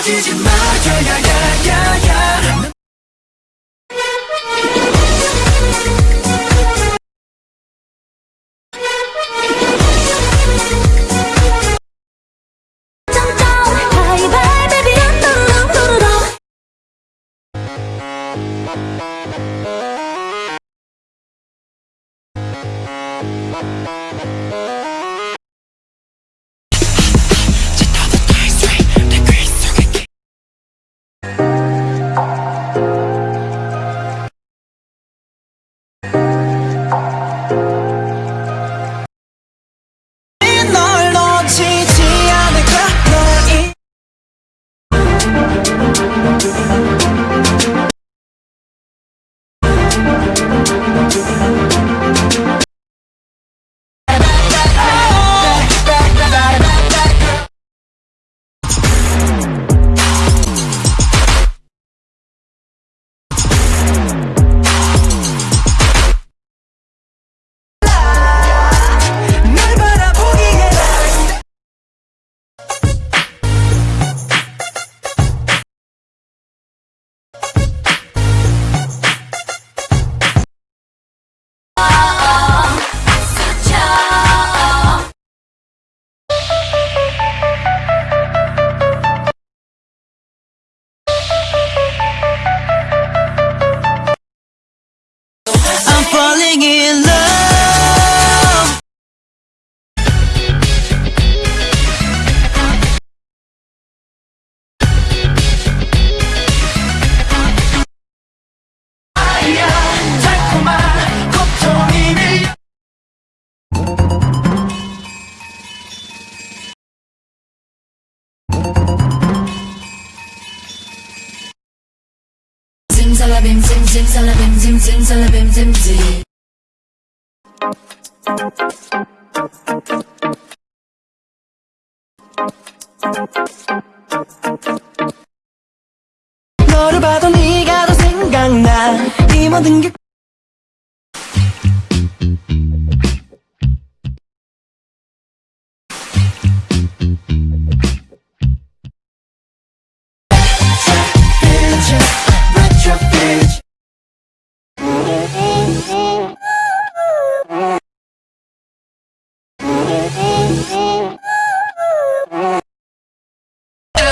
놓치지 마. 야야야야야 찜살라빔 찜찜살라빔 찜찜살라빔 찜찜 너를 봐도 네가 더 생각나. 이 모든 게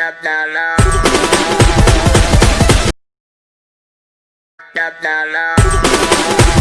Da da da. Da da da.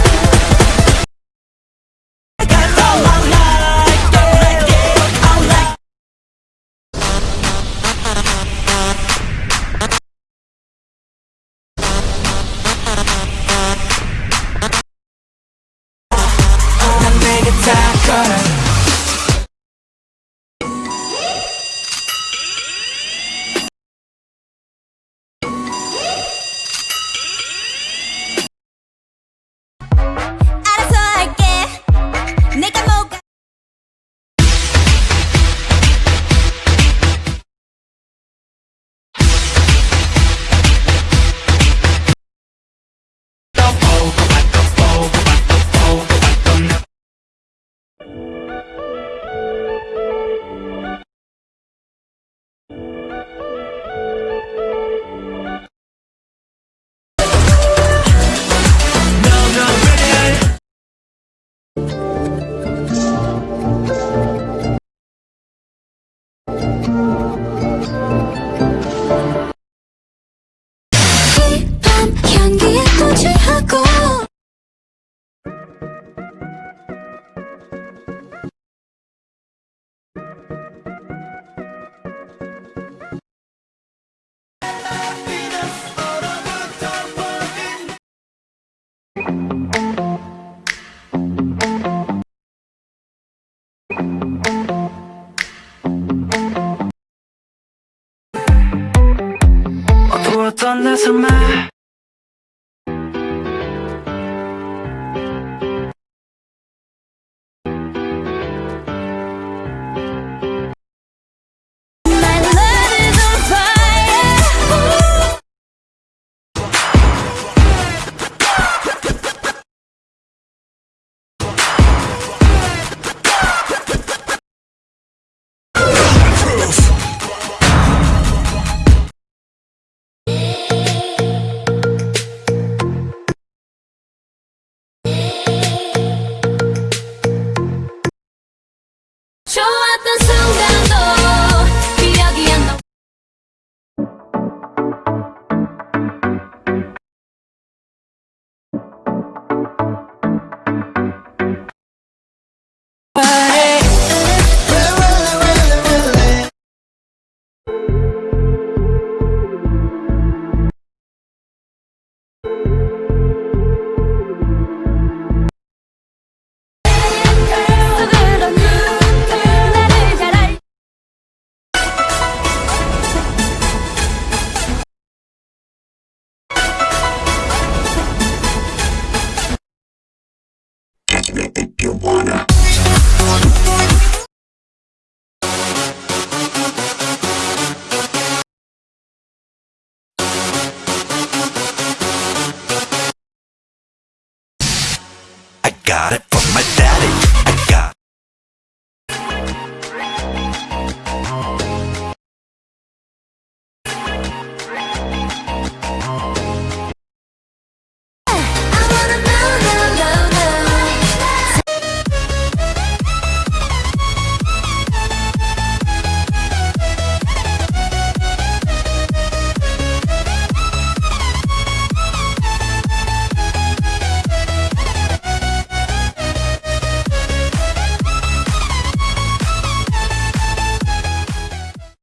to my I got it from my daddy.